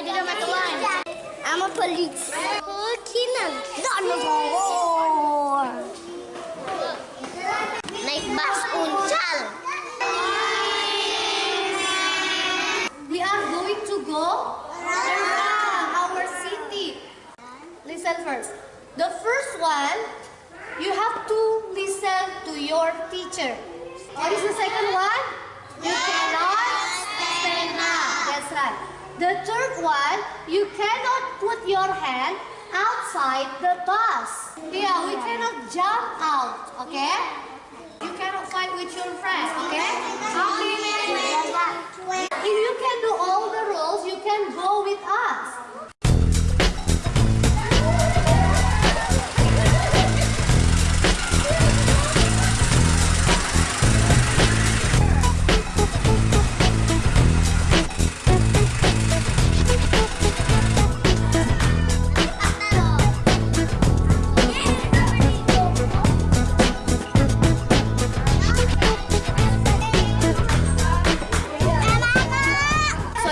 We are going to go our city. Listen first. The first one, you have to listen to your teacher. What is the second one? You cannot stand up. That's right. The third one, you cannot put your hand outside the bus. Yeah, we cannot jump out, okay? You cannot fight with your friends, okay? Okay, If you can do all the rules, you can go with us.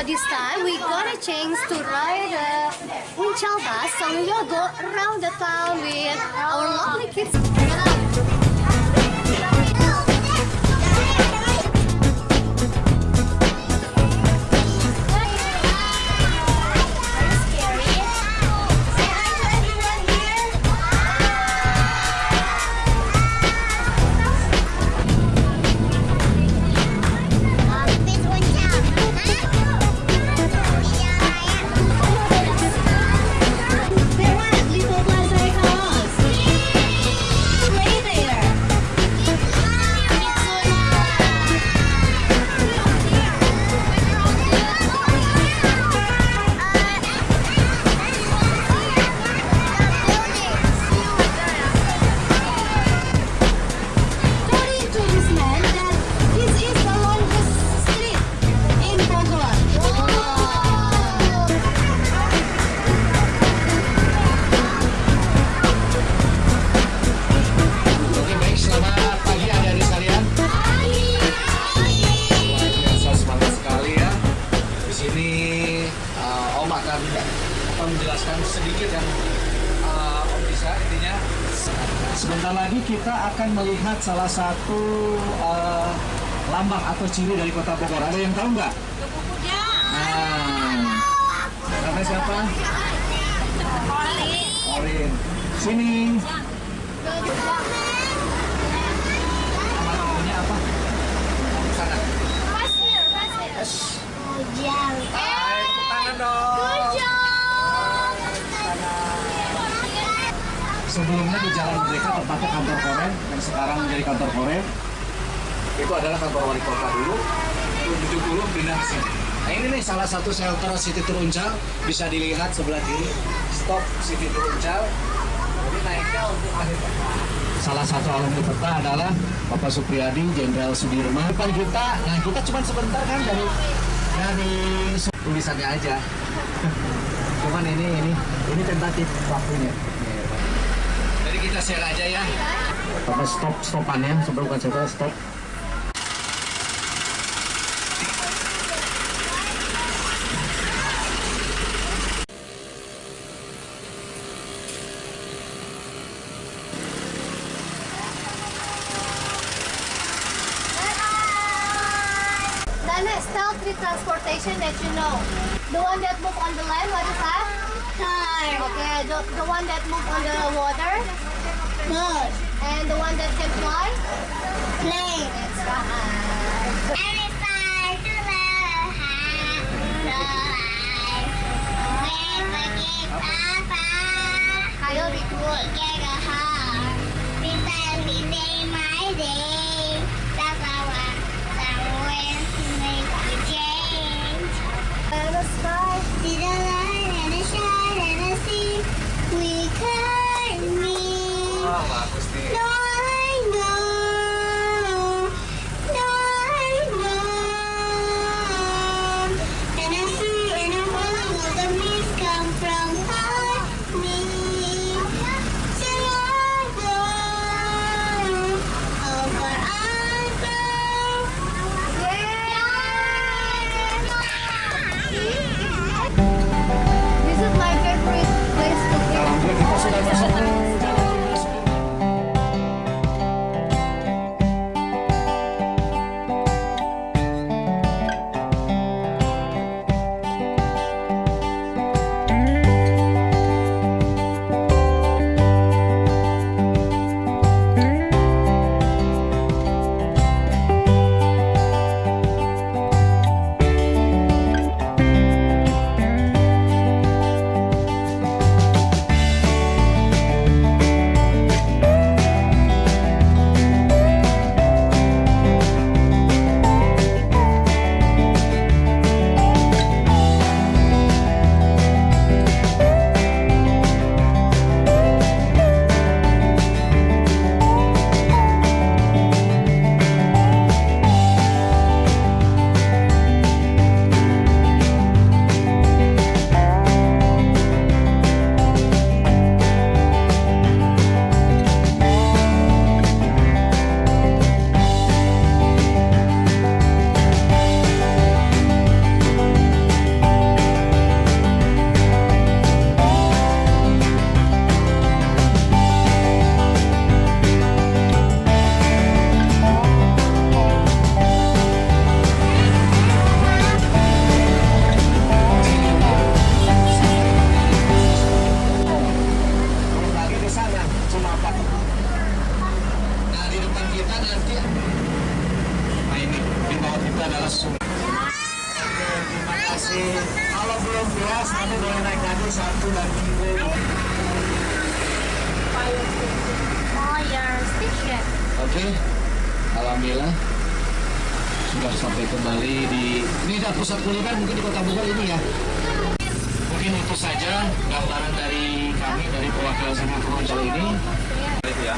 This time we got a chance to ride uh, a Unchal bus. So we will go around the town with our lovely kids. Menjelaskan sedikit yang uh, Om bisa intinya. Sebentar lagi kita akan melihat salah satu uh, lambang atau ciri dari Kota Bogor. Ada yang tahu nggak? Nah, namanya siapa? Orin. Sini. Nama temennya apa? Sana. Yes. Hai, tepuk tangan dong. Sebelumnya di Jalan Merdeka tempatnya kantor Korem yang sekarang menjadi kantor Korem. Itu adalah kantor wali kota dulu. 70 pindah ke sini. Nah ini nih salah satu shelter City Teruncal bisa dilihat sebelah kiri. Stop City Teruncal. Jadi naiknya untuk akhir Salah satu alumni peta adalah Bapak Supriyadi, Jenderal Sudirman. Depan kita, nah kita cuma sebentar kan dari dari tulisannya aja. Cuman ini ini ini tentatif waktunya. Kita share aja ya. Bapak stop stopannya sebelum kan saya stop. Transportation that you know. The one that move on the land, what is that? Car. Okay, the, the one that move on the water? Boat. And the one that can fly? Plane. falar itu adalah sumber. Oke, terima kasih. Kalau belum puas nanti boleh naik lagi satu dan minggu Oke, alhamdulillah. Sudah sampai kembali di ini dah pusat kuliner kan? mungkin di kota Bogor ini ya? Mungkin itu saja gambaran dari kami dari perwakilan Sangat Kali ini. Terima ya